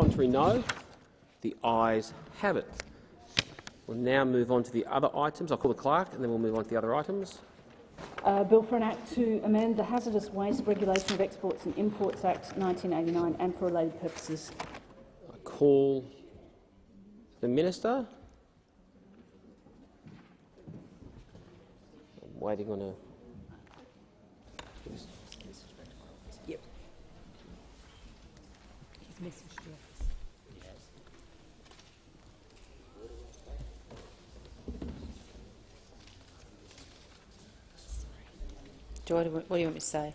Contrary, no. The ayes have it. We'll now move on to the other items. I'll call the clerk and then we'll move on to the other items. Uh, bill for an Act to amend the Hazardous Waste Regulation of Exports and Imports Act 1989 and for related purposes. I call the minister. I'm waiting on a. Yep. He's messaged the office. Do what, what do you want me to say?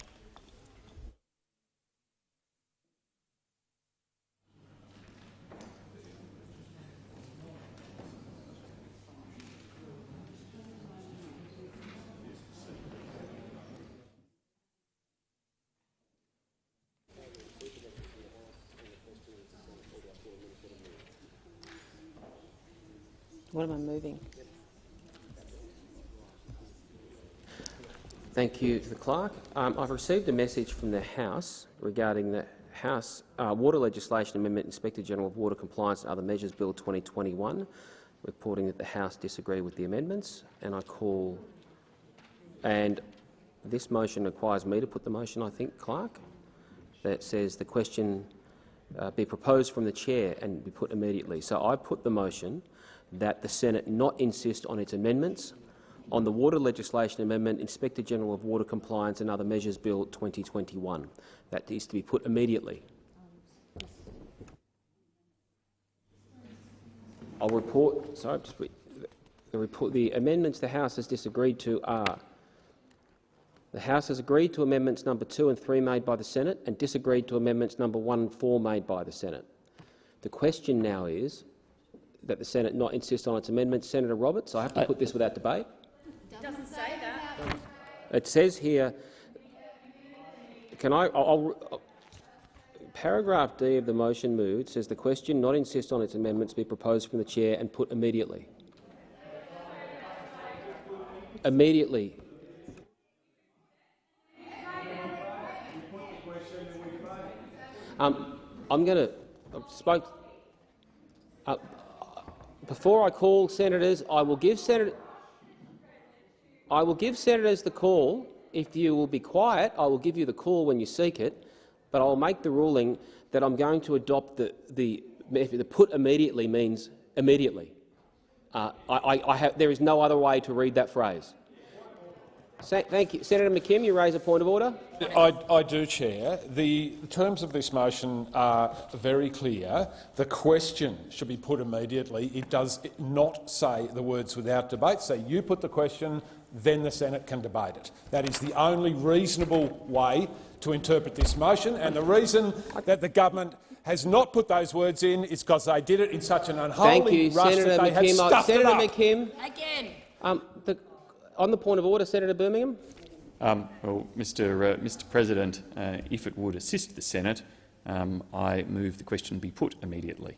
What am I moving? Thank you to the clerk. Um, I've received a message from the House regarding the House uh, Water Legislation Amendment Inspector General of Water Compliance and Other Measures Bill 2021, reporting that the House disagreed with the amendments. And I call, and this motion requires me to put the motion, I think, clerk, that says the question uh, be proposed from the chair and be put immediately. So I put the motion that the Senate not insist on its amendments on the Water Legislation Amendment Inspector General of Water Compliance and Other Measures Bill 2021. That is to be put immediately. I'll report. Sorry, just. The, report, the amendments the House has disagreed to are the House has agreed to amendments number 2 and 3 made by the Senate and disagreed to amendments number 1 and 4 made by the Senate. The question now is that the Senate not insist on its amendments. Senator Roberts, I have to put this without debate. It doesn't say that. It says here, can I, I'll, I'll, paragraph D of the motion moved says the question not insist on its amendments be proposed from the chair and put immediately. Immediately. Um, I'm going to spoke. Uh, before I call senators, I will give senators. I will give senators the call. If you will be quiet, I will give you the call when you seek it, but I will make the ruling that I'm going to adopt the, the, the put immediately means immediately. Uh, I, I, I have, there is no other way to read that phrase. Thank you. Senator McKim, you raise a point of order. I, I, do, Chair. The terms of this motion are very clear. The question should be put immediately. It does not say the words without debate. Say you put the question, then the Senate can debate it. That is the only reasonable way to interpret this motion, and the reason that the government has not put those words in is because they did it in such an unholy Thank you, rush Senator that they McKim. have stuffed Senator it up. McKim. Again. Um, the, on the point of order, Senator Birmingham. Um, well, Mr. Uh, Mr. President, uh, if it would assist the Senate, um, I move the question be put immediately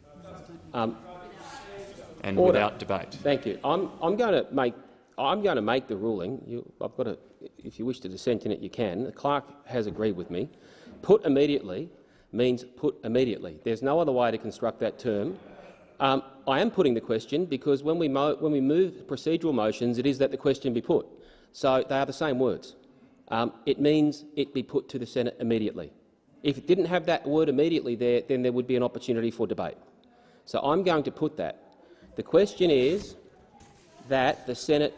Um, and order. without debate. Thank you. I'm, I'm going to make I'm going to make the ruling. You, I've got to, if you wish to dissent in it, you can. The clerk has agreed with me. Put immediately means put immediately. There's no other way to construct that term. Um, I am putting the question because when we, when we move procedural motions, it is that the question be put. So they are the same words. Um, it means it be put to the Senate immediately. If it didn't have that word immediately there, then there would be an opportunity for debate. So I'm going to put that. The question is that the Senate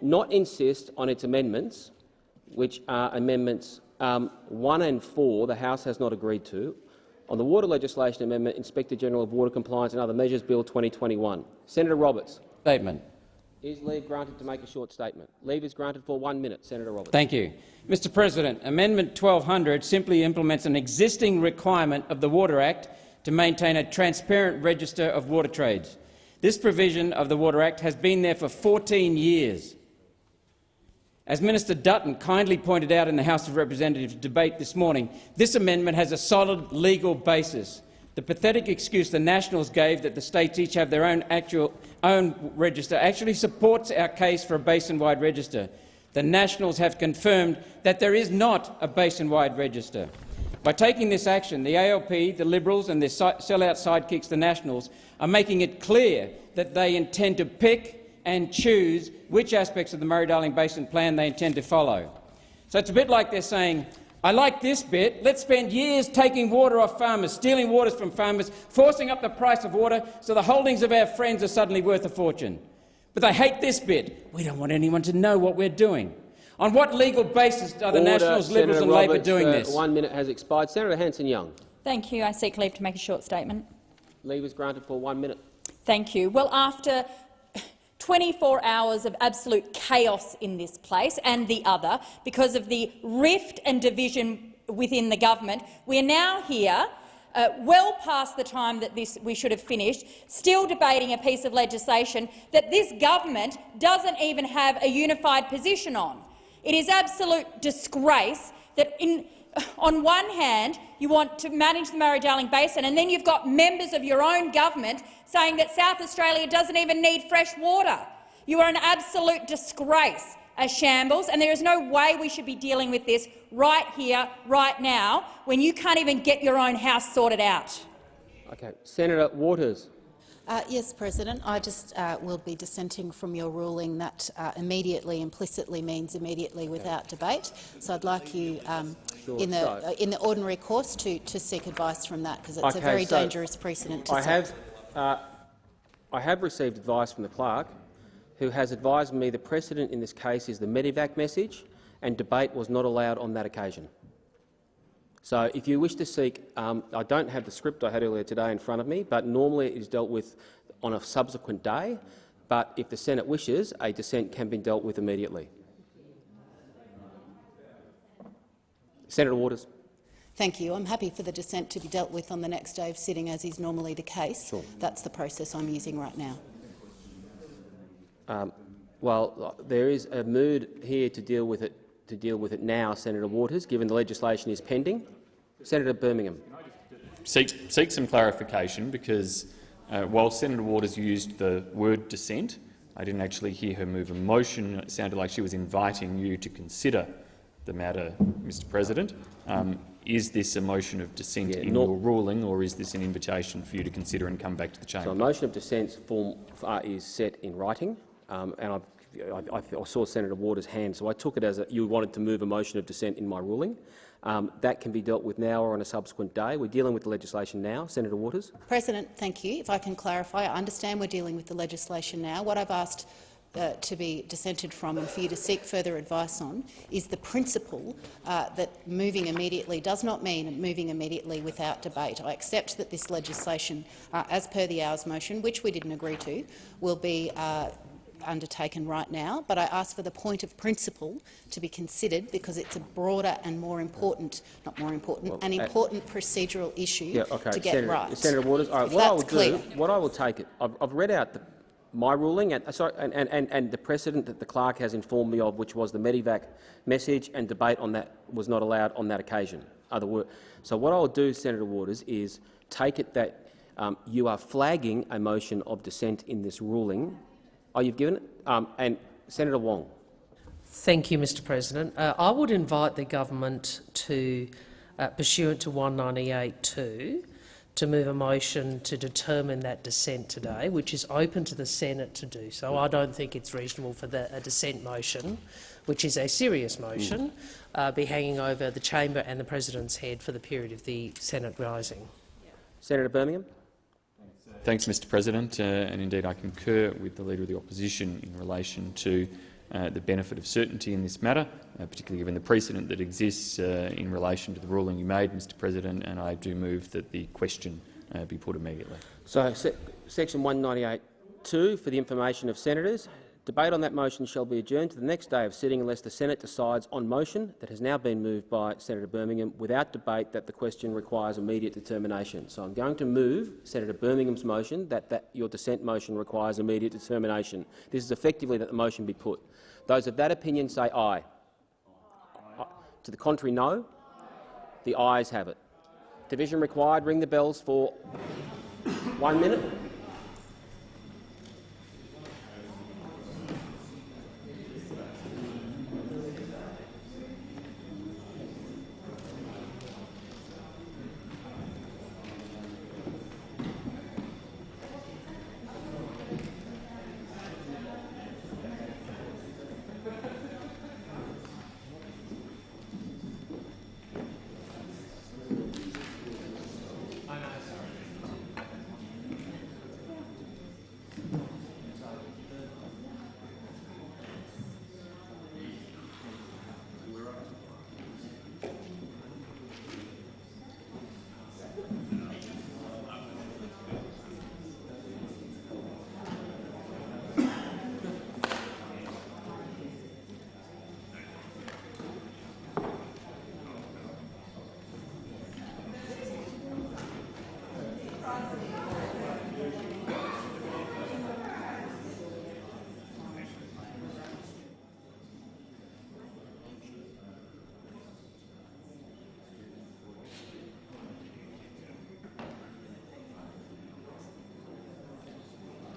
not insist on its amendments, which are amendments um, 1 and 4 the House has not agreed to, on the Water Legislation Amendment, Inspector General of Water Compliance and Other Measures Bill 2021. Senator Roberts. Statement. Is leave granted to make a short statement? Leave is granted for one minute. Senator Roberts. Thank you. Mr President, Amendment 1200 simply implements an existing requirement of the Water Act to maintain a transparent register of water trades. This provision of the Water Act has been there for 14 years. As Minister Dutton kindly pointed out in the House of Representatives debate this morning, this amendment has a solid legal basis. The pathetic excuse the Nationals gave that the states each have their own, actual, own register actually supports our case for a basin-wide register. The Nationals have confirmed that there is not a basin-wide register. By taking this action, the ALP, the Liberals and their sellout sidekicks, the Nationals, are making it clear that they intend to pick and choose which aspects of the Murray-Darling Basin Plan they intend to follow. So it's a bit like they're saying, I like this bit. Let's spend years taking water off farmers, stealing waters from farmers, forcing up the price of water so the holdings of our friends are suddenly worth a fortune. But they hate this bit. We don't want anyone to know what we're doing. On what legal basis are the Order, Nationals, Liberals Senator and Labor doing uh, this? One minute has expired. Senator Hanson-Young. Thank you. I seek leave to make a short statement. Leave is granted for one minute. Thank you. Well, after 24 hours of absolute chaos in this place and the other, because of the rift and division within the government, we are now here uh, well past the time that this, we should have finished, still debating a piece of legislation that this government doesn't even have a unified position on. It is absolute disgrace that in, on one hand you want to manage the Murray-Darling Basin and then you've got members of your own government saying that South Australia doesn't even need fresh water. You are an absolute disgrace, a shambles, and there is no way we should be dealing with this right here, right now, when you can't even get your own house sorted out. Okay. Senator Waters. Uh, yes, President. I just uh, will be dissenting from your ruling that uh, immediately implicitly means immediately without debate. So I'd like you, um, Sure, in the so- uh, in the ordinary course, to to seek advice from that because it's Okay, a very so dangerous precedent to I set. have, uh, I have received advice from the clerk, who has advised me the precedent in this case is the Medivac message, and debate was not allowed on that occasion. So, if you wish to seek, um, I don't have the script I had earlier today in front of me, but normally it is dealt with on a subsequent day. But if the Senate wishes, a dissent can be dealt with immediately. Senator Waters. Thank you. I'm happy for the dissent to be dealt with on the next day of sitting, as is normally the case. Sure. That's the process I'm using right now. Um, well, there is a mood here to deal with it to deal with it now, Senator Waters, given the legislation is pending. Senator Birmingham. Seek, seek some clarification because uh, while Senator Waters used the word dissent, I didn't actually hear her move a motion. It sounded like she was inviting you to consider the matter, Mr President. Um, is this a motion of dissent Yeah, in your ruling, or is this an invitation for you to consider and come back to the chamber? So a motion of dissent form uh, is set in writing, um, and I, I, I saw Senator Waters' hand, so I took it as a, you wanted to move a motion of dissent in my ruling. Um, that can be dealt with now or on a subsequent day. We're dealing with the legislation now. Senator Waters. President, thank you. If I can clarify, I understand we're dealing with the legislation now. What I've asked uh, to be dissented from and for you to seek further advice on is the principle uh, that moving immediately does not mean moving immediately without debate. I accept that this legislation, uh, as per the hours motion, which we didn't agree to, will be uh, undertaken right now, but I ask for the point of principle to be considered because it's a broader and more important, not more important, Well, an uh, important procedural issue Yeah, okay. to get Senator, right. Senator Waters. Right, what I will clear. do, what I will take it. I've, I've read out the, my ruling and, uh, sorry, and, and, and, and the precedent that the clerk has informed me of, which was the Medivac message and debate on that was not allowed on that occasion. Other word. So what I will do, Senator Waters, is take it that um, you are flagging a motion of dissent in this ruling. Oh, you've given it. Um, and Senator Wong. Thank you, Mr President. Uh, I would invite the government to, uh, pursuant to 198.2, to move a motion to determine that dissent today, which is open to the Senate to do so. I don't think it's reasonable for the, a dissent motion, which is a serious motion, uh, be hanging over the chamber and the president's head for the period of the Senate rising. Senator Birmingham. Thanks, Mr President, uh, and indeed I concur with the Leader of the Opposition in relation to uh, the benefit of certainty in this matter, uh, particularly given the precedent that exists uh, in relation to the ruling you made, Mr President, and I do move that the question uh, be put immediately. So, se section 198.2 for the information of senators. Debate on that motion shall be adjourned to the next day of sitting unless the Senate decides on motion that has now been moved by Senator Birmingham without debate that the question requires immediate determination. So I'm going to move Senator Birmingham's motion that, that your dissent motion requires immediate determination. This is effectively that the motion be put. Those of that opinion say aye. aye. Uh, to the contrary, no. The ayes have it. Division required. Ring the bells for one minute.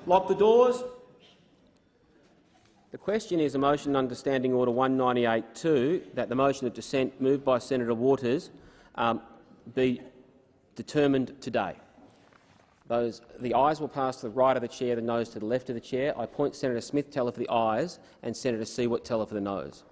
Lock the doors. The question is a motion understanding Order 198.2 that the motion of dissent moved by Senator Waters um, be determined today. Those, the ayes will pass to the right of the chair, the noes to the left of the chair. I point Senator Smith teller for the ayes and Senator Siewert teller for the noes.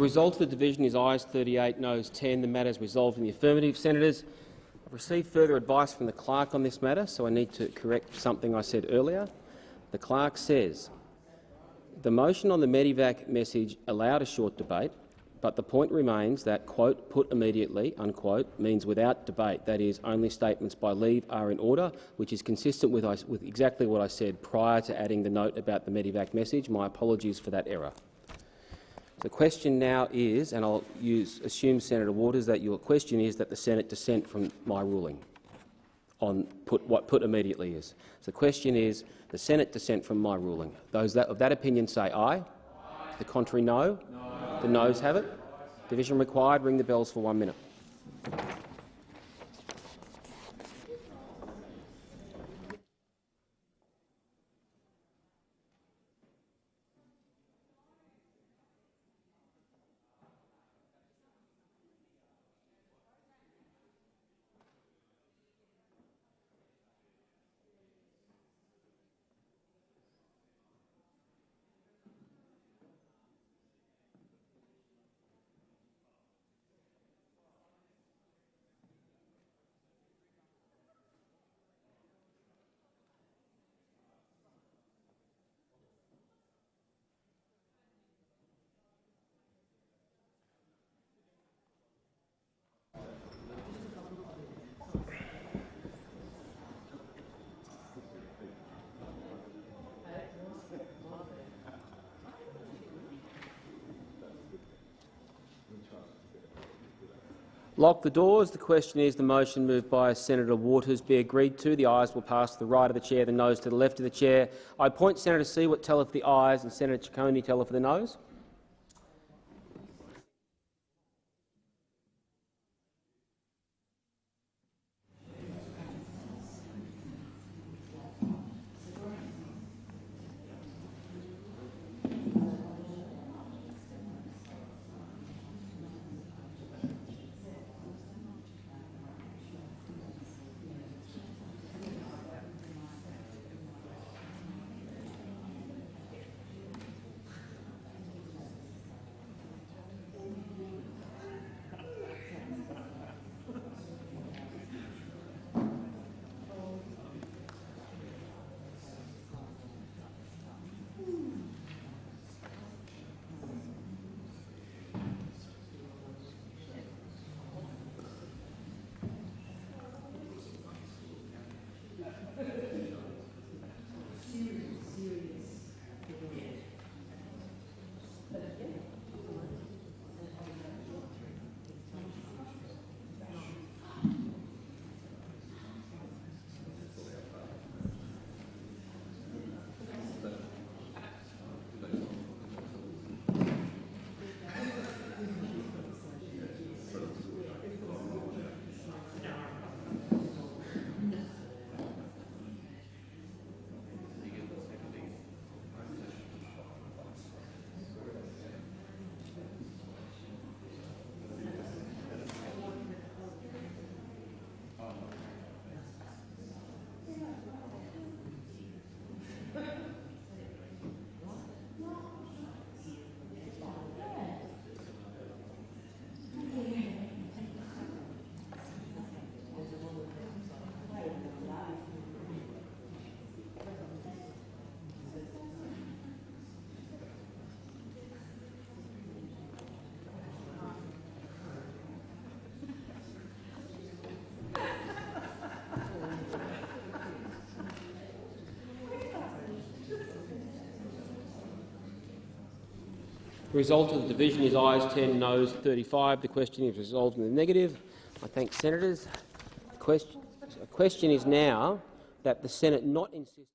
The result of the division is ayes 38, noes 10. The matter is resolved in the affirmative. Senators, I've received further advice from the clerk on this matter, so I need to correct something I said earlier. The clerk says the motion on the Medivac message allowed a short debate, but the point remains that, quote, put immediately, unquote, means without debate. That is, only statements by leave are in order, which is consistent with, with exactly what I said prior to adding the note about the Medivac message. My apologies for that error. The question now is, and I'll use, assume, Senator Waters, that your question is that the Senate dissent from my ruling on put, what put immediately is. So the question is the Senate dissent from my ruling. Those that, of that opinion say aye. aye. The contrary, no. no. The noes have it. Division required. Ring the bells for one minute. Lock the doors. The question is the motion moved by Senator Waters be agreed to. The ayes will pass to the right of the chair, the noes to the left of the chair. I appoint Senator Siewert teller for the ayes and Senator Ciccone teller for the noes. The result of the division is ayes 10, noes 35. The question is resolved in the negative. I thank senators. The question, the question is now that the Senate not insist